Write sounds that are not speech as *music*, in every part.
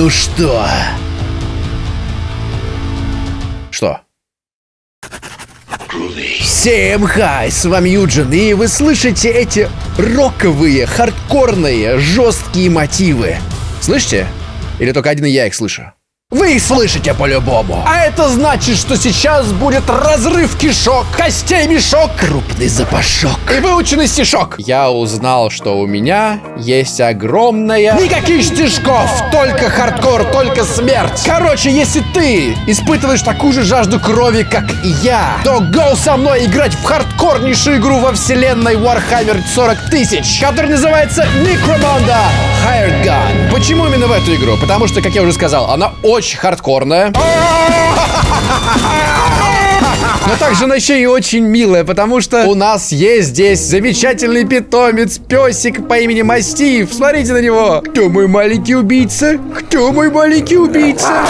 Ну что? Что? Всем хай, с вами Юджин, и вы слышите эти роковые, хардкорные, жесткие мотивы. Слышите? Или только один я их слышу? Вы их слышите по-любому. А это значит, что сейчас будет разрыв кишок, костей мешок, крупный запашок и выученный стишок. Я узнал, что у меня есть огромная... Никаких стишков, только хардкор, только смерть. Короче, если ты испытываешь такую же жажду крови, как и я, то go со мной играть в хардкорнейшую игру во вселенной Warhammer 40 тысяч, которая называется Necromunda Hired Gun. Почему именно в эту игру? Потому что, как я уже сказал, она очень очень хардкорная. Но также она еще и очень милая, потому что у нас есть здесь замечательный питомец, песик по имени Мастив. Смотрите на него. Кто мой маленький убийца? Кто мой маленький убийца?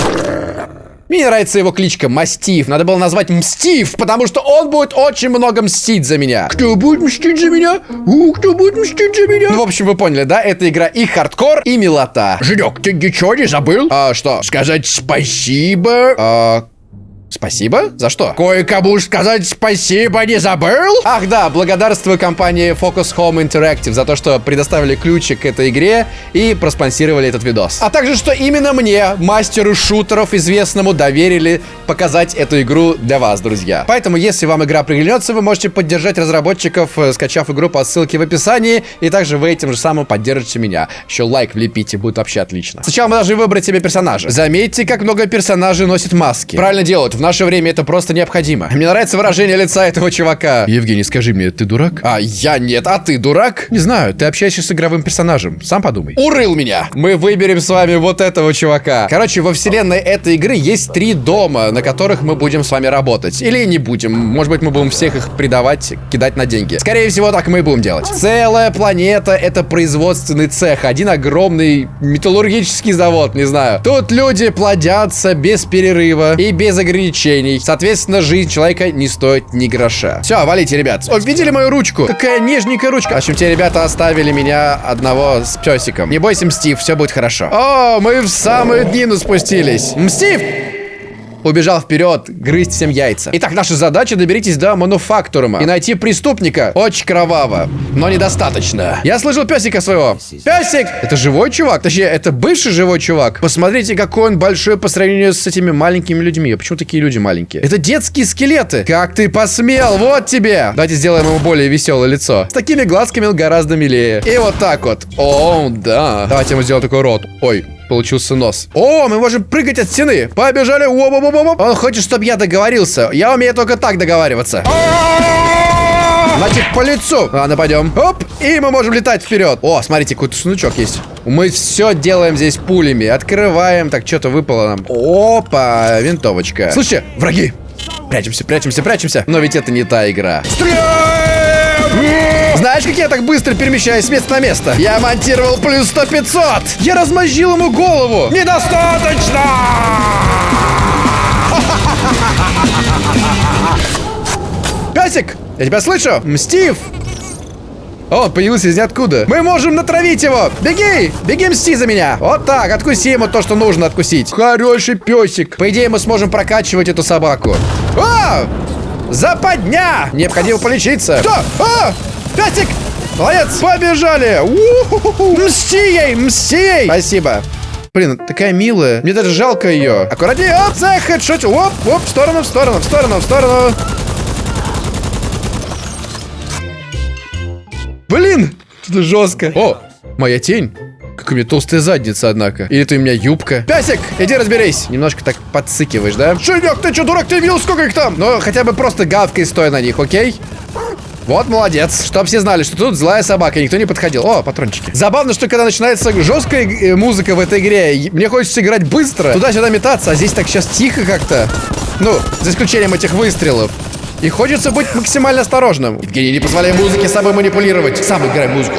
Мне нравится его кличка Мастив. Надо было назвать Мстив, потому что он будет очень много мстить за меня. Кто будет мстить за меня? У, кто будет мстить за меня? Ну, в общем, вы поняли, да? Это игра и хардкор, и милота. Женек, ты ничего не забыл? А, что? Сказать спасибо? А, Спасибо? За что? Кое-кому сказать спасибо не забыл? Ах да, благодарствую компании Focus Home Interactive за то, что предоставили ключик к этой игре и проспонсировали этот видос. А также, что именно мне, мастеру шутеров известному, доверили показать эту игру для вас, друзья. Поэтому, если вам игра приглянется, вы можете поддержать разработчиков, э, скачав игру по ссылке в описании, и также вы этим же самым поддержите меня. Еще лайк влепите, будет вообще отлично. Сначала мы должны выбрать себе персонажа. Заметьте, как много персонажей носит маски. Правильно делают в наше время это просто необходимо. Мне нравится выражение лица этого чувака. Евгений, скажи мне, ты дурак? А, я нет. А ты дурак? Не знаю, ты общаешься с игровым персонажем. Сам подумай. Урыл меня! Мы выберем с вами вот этого чувака. Короче, во вселенной этой игры есть три дома, на которых мы будем с вами работать. Или не будем. Может быть, мы будем всех их предавать, кидать на деньги. Скорее всего, так мы и будем делать. Целая планета — это производственный цех. Один огромный металлургический завод, не знаю. Тут люди плодятся без перерыва и без ограничений ограничений. Соответственно, жизнь человека не стоит ни гроша. Все, валите, ребят. О, видели мою ручку? Какая нежненькая ручка. В общем, те ребята оставили меня одного с песиком. Не бойся, Мстив, все будет хорошо. О, мы в самую днину спустились. Мстив! Убежал вперед, грызть всем яйца. Итак, наша задача доберитесь до мануфактурума и найти преступника. Очень кроваво, но недостаточно. Я слышал песика своего. Песик! Это живой чувак? Точнее, это бывший живой чувак. Посмотрите, какой он большой по сравнению с этими маленькими людьми. А почему такие люди маленькие? Это детские скелеты. Как ты посмел? Вот тебе. Давайте сделаем ему более веселое лицо. С такими глазками он гораздо милее. И вот так вот. О, да. Давайте ему сделаем такой рот. Ой, получился нос. О, мы можем прыгать от стены. Побежали. -оп Он хочет, чтобы я договорился. Я умею только так договариваться. Значит, по лицу. Ладно, пойдем. Оп, и мы можем летать вперед. О, смотрите, какой-то сундучок есть. Мы все делаем здесь пулями. Открываем. Так, что-то выпало нам. Опа, винтовочка. Слушайте, враги. Прячемся, прячемся, прячемся. Но ведь это не та игра. Стреляй! Знаешь, как я так быстро перемещаюсь с места на место? Я монтировал плюс 100 500. Я размозжил ему голову. Недостаточно! Песик, я тебя слышу. Мстив. О, он появился из ниоткуда. Мы можем натравить его. Беги! Беги, мсти за меня. Вот так, откуси ему то, что нужно откусить. Хороший песик. По идее, мы сможем прокачивать эту собаку. О! Западня! Необходимо полечиться. Что? О! Пятик! Молодец! Побежали! Мсти ей! Мсти ей! Спасибо. Блин, такая милая. Мне даже жалко ее. Аккуратнее. Оп, за хедшот. Оп, оп, в сторону, в сторону, в сторону, в сторону. Блин, это жестко. О, моя тень. Как у меня толстая задница, однако. Или это у меня юбка. Пясик, иди разберись. Немножко так подсыкиваешь, да? Шинек, ты что, дурак, ты видел, сколько их там? Ну, хотя бы просто гавкой стой на них, окей? Вот, молодец. Чтоб все знали, что тут злая собака, никто не подходил. О, патрончики. Забавно, что когда начинается жесткая э, музыка в этой игре, мне хочется играть быстро, туда-сюда метаться, а здесь так сейчас тихо как-то. Ну, за исключением этих выстрелов. И хочется быть максимально осторожным. Евгений, не позволяй музыке с собой манипулировать. Сам играй музыку.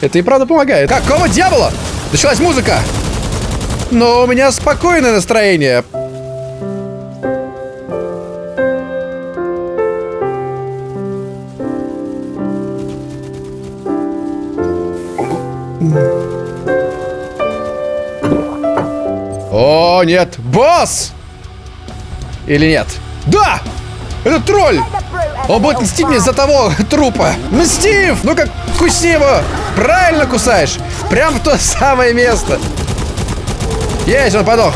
Это и правда помогает. Какого дьявола? Началась музыка. Но у меня спокойное настроение. О, нет. Босс! Или нет? Да! Это тролль! Он будет мстить мне за того *laughs* трупа. Мстив! Ну-ка, куси его! Правильно кусаешь! Прям в то самое место. Есть, он подох.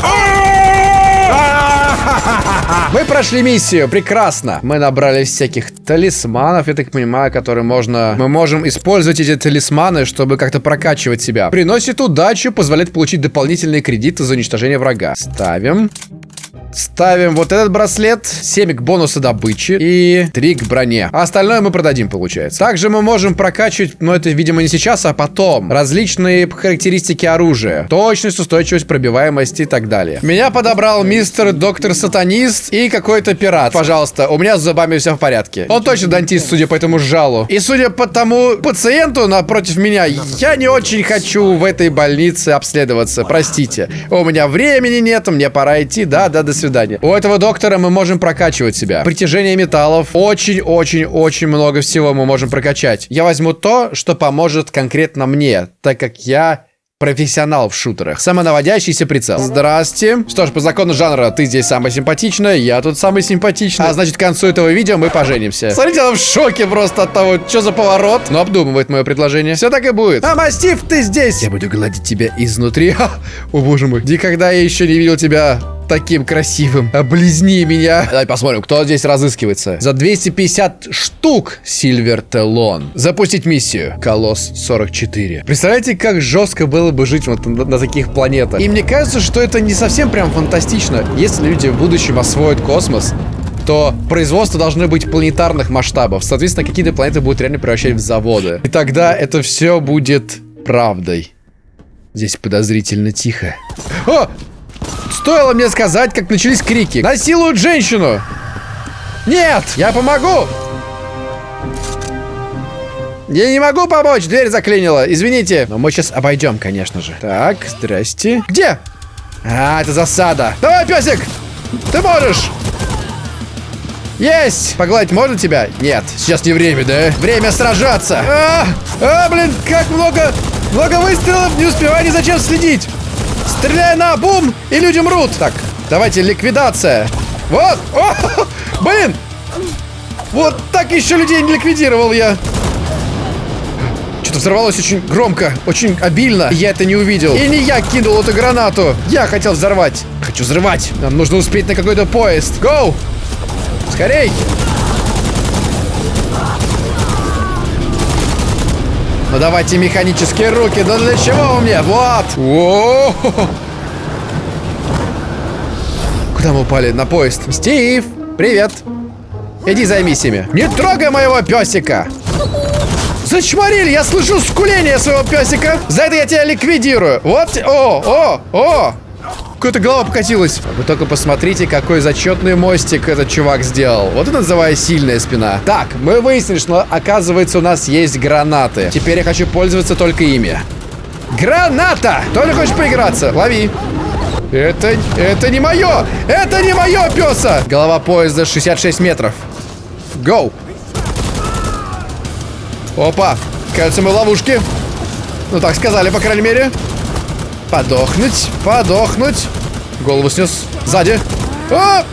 Мы прошли миссию, прекрасно. Мы набрали всяких талисманов, я так понимаю, которые можно... Мы можем использовать эти талисманы, чтобы как-то прокачивать себя. Приносит удачу, позволяет получить дополнительные кредиты за уничтожение врага. Ставим. Ставим вот этот браслет, 7 к бонусу добычи и 3 к броне. А остальное мы продадим, получается. Также мы можем прокачивать, но это, видимо, не сейчас, а потом. Различные характеристики оружия. Точность, устойчивость, пробиваемость и так далее. Меня подобрал мистер доктор сатанист и какой-то пират. Пожалуйста, у меня с зубами все в порядке. Он точно дантист, судя по этому жалу. И судя по тому пациенту напротив меня, я не очень хочу в этой больнице обследоваться. Простите. У меня времени нет, мне пора идти. Да, да, до свидания. У этого доктора мы можем прокачивать себя. Притяжение металлов. Очень-очень-очень много всего мы можем прокачать. Я возьму то, что поможет конкретно мне, так как я профессионал в шутерах. Самонаводящийся прицел. Здрасте. Что ж, по закону жанра, ты здесь самая симпатичная, я тут самый симпатичный. А значит, к концу этого видео мы поженимся. Смотрите, она в шоке просто от того, что за поворот. Но обдумывает мое предложение. Все так и будет. А, Мастив, ты здесь. Я буду гладить тебя изнутри. *laughs* О, боже мой. Никогда я еще не видел тебя таким красивым. Облизни меня. Давай посмотрим, кто здесь разыскивается. За 250 штук Сильвер Телон. Запустить миссию. Колосс 44. Представляете, как жестко было бы жить вот на, на таких планетах. И мне кажется, что это не совсем прям фантастично. Если люди в будущем освоят космос, то производство должно быть планетарных масштабов. Соответственно, какие-то планеты будут реально превращать в заводы. И тогда это все будет правдой. Здесь подозрительно тихо. О! Стоило мне сказать, как начались крики. Насилуют женщину! Нет! Я помогу! Я не могу помочь, дверь заклинила, извините. Но мы сейчас обойдем, конечно же. Так, здрасте. Где? А, это засада. Давай, песик! Ты можешь! Есть! Погладить можно тебя? Нет, сейчас не время, да? Время сражаться! А, а блин, как много, много выстрелов, не успеваю ни зачем следить! Стреляй на бум, и люди мрут. Так, давайте ликвидация. Вот. *laughs* О, блин. Вот так еще людей не ликвидировал я. Что-то взорвалось очень громко, очень обильно. Я это не увидел. И не я кинул эту гранату. Я хотел взорвать. Хочу взрывать. Нам нужно успеть на какой-то поезд. Гоу! Скорей! Ну давайте механические руки. Да для чего вы мне? Вот. О -о -о Куда мы упали? На поезд. Стив, привет. Иди займись ими. Не трогай моего песика. Зачморили, я слышу скуление своего песика. За это я тебя ликвидирую. Вот, о, о, о. Какая-то голова покатилась. Вы только посмотрите, какой зачетный мостик этот чувак сделал. Вот это называю сильная спина. Так, мы выяснили, что оказывается у нас есть гранаты. Теперь я хочу пользоваться только ими. Граната! Только хочешь поиграться? Лови. Это, это не мое! Это не мое, песа! Голова поезда 66 метров. Гоу! Опа! Кажется, мы в ловушке. Ну, так сказали, по крайней мере. Подохнуть, подохнуть. Голову снес сзади. О!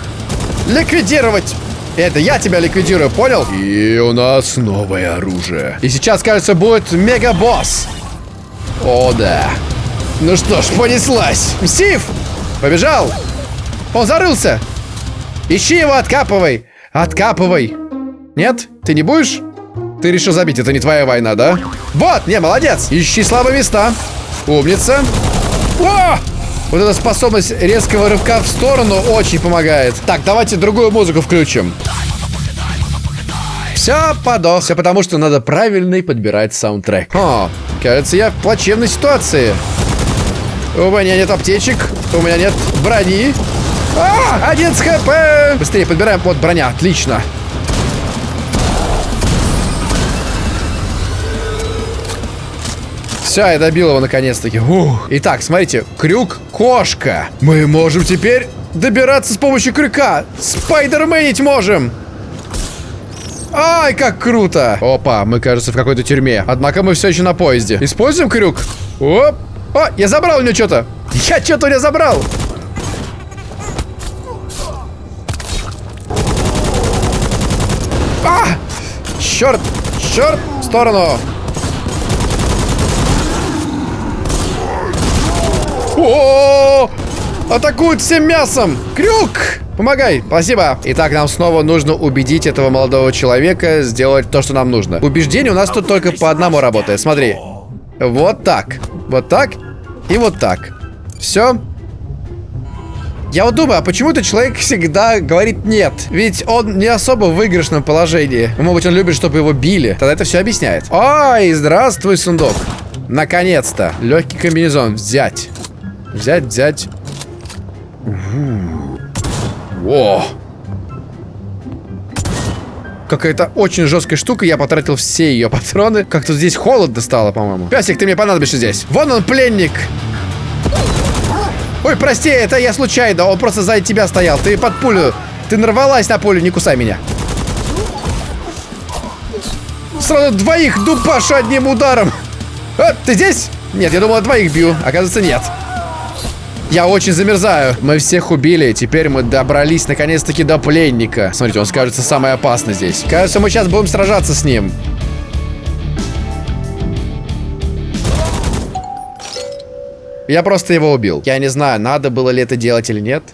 Ликвидировать. Это я тебя ликвидирую, понял? И у нас новое оружие. И сейчас, кажется, будет мега-босс. О, да. Ну что ж, понеслась. Стив! Побежал! Он зарылся! Ищи его, откапывай! Откапывай! Нет? Ты не будешь? Ты решил забить, это не твоя война, да? Вот, не, молодец! Ищи слабые места. Умница. О! Вот эта способность резкого рывка в сторону очень помогает. Так, давайте другую музыку включим. Все, подох. Все потому, что надо правильный подбирать саундтрек. О, кажется, я в плачевной ситуации. У меня нет аптечек, у меня нет брони. А, 11 хп! Быстрее подбираем. Вот броня, отлично. Все, я добил его наконец-таки. Итак, смотрите, крюк-кошка. Мы можем теперь добираться с помощью крюка. Спайдерменить можем. Ай, как круто! Опа, мы, кажется, в какой-то тюрьме. Однако мы все еще на поезде. Используем крюк. Оп. О, я забрал у него что-то. Я что-то у него забрал. А! Черт! Черт! В сторону! О! Атакуют всем мясом! Крюк! Помогай! Спасибо! Итак, нам снова нужно убедить этого молодого человека сделать то, что нам нужно. Убеждение у нас тут только по одному работает. Смотри. Вот так. Вот так. И вот так. Все. Я вот думаю, а почему этот человек всегда говорит нет? Ведь он не особо в выигрышном положении. Может быть, он любит, чтобы его били. Тогда это все объясняет. Ой, здравствуй, сундук. Наконец-то. Легкий комбинезон. Взять. Взять, взять. Во. Какая-то очень жесткая штука, я потратил все ее *laughs* патроны. Как-то здесь холодно стало, по-моему. Песик, ты мне понадобишься здесь. Вон он, пленник. Ой, прости, это я случайно. Он просто сзади тебя стоял. Ты под пулю. Ты нарвалась на пулю, не кусай меня. Сразу двоих дубашу одним ударом. А, ты здесь? Нет, я думал, двоих бью. Оказывается, нет. Я очень замерзаю. Мы всех убили. Теперь мы добрались наконец-таки до пленника. Смотрите, он скажется самый опасный здесь. Кажется, мы сейчас будем сражаться с ним. Я просто его убил. Я не знаю, надо было ли это делать или нет.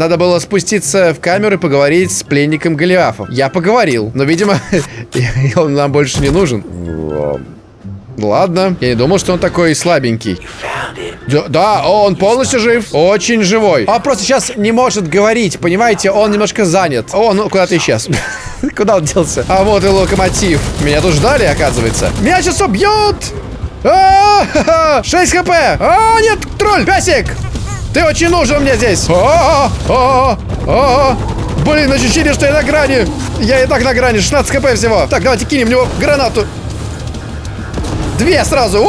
Надо было спуститься в камеру и поговорить с пленником Голиафом. Я поговорил, но, видимо, *laughs* он нам больше не нужен. Ладно, я не думал, что он такой слабенький. Да, он полностью жив. Очень живой. Он просто сейчас не может говорить, понимаете? Он немножко занят. О, ну куда ты исчез? *laughs* Куда он делся? А вот и локомотив. Меня тут ждали, оказывается. Меня сейчас убьют! 6 хп! А, нет, тролль, песик! Ты очень нужен мне здесь! Блин, ощущение, что я на грани! Я и так на грани, 16 хп всего. Так, давайте кинем в него гранату. Две сразу!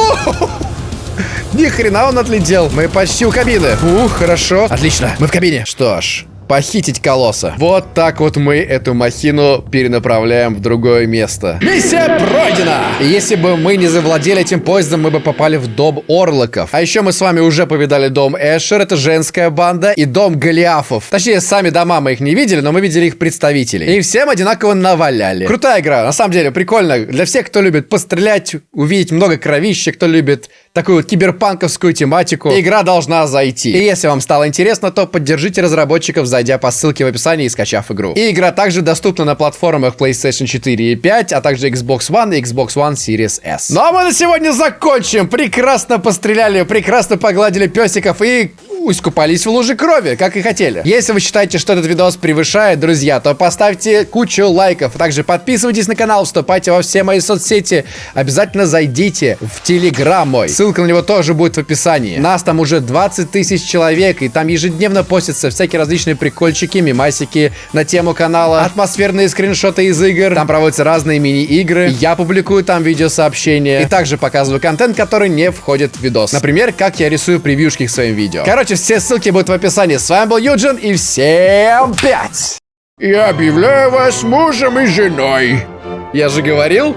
Ни хрена он отлетел. Мы почти у кабины. Ух, хорошо. Отлично, мы в кабине. Что ж, похитить колосса. Вот так вот мы эту махину перенаправляем в другое место. Миссия пройдена! И если бы мы не завладели этим поездом, мы бы попали в дом Орлоков. А еще мы с вами уже повидали дом Эшер, это женская банда, и дом Голиафов. Точнее, сами дома мы их не видели, но мы видели их представителей. И всем одинаково наваляли. Крутая игра, на самом деле, прикольно. Для всех, кто любит пострелять, увидеть много кровища, кто любит такую вот киберпанковскую тематику, игра должна зайти. И если вам стало интересно, то поддержите разработчиков, зайдя по ссылке в описании и скачав игру. И игра также доступна на платформах PlayStation 4 и 5, а также Xbox One и Xbox One Series S. Ну а мы на сегодня закончим. Прекрасно постреляли, прекрасно погладили песиков и искупались в луже крови, как и хотели. Если вы считаете, что этот видос превышает, друзья, то поставьте кучу лайков. Также подписывайтесь на канал, вступайте во все мои соцсети. Обязательно зайдите в Телеграм мой. Ссылка на него тоже будет в описании. Нас там уже 20 тысяч человек, и там ежедневно постятся всякие различные прикольчики, мимасики на тему канала, атмосферные скриншоты из игр. Там проводятся разные мини-игры. Я публикую там видеосообщения. И также показываю контент, который не входит в видос. Например, как я рисую превьюшки к своим видео. Короче, все ссылки будут в описании. С вами был Юджин и всем пять! Я объявляю вас мужем и женой. Я же говорил,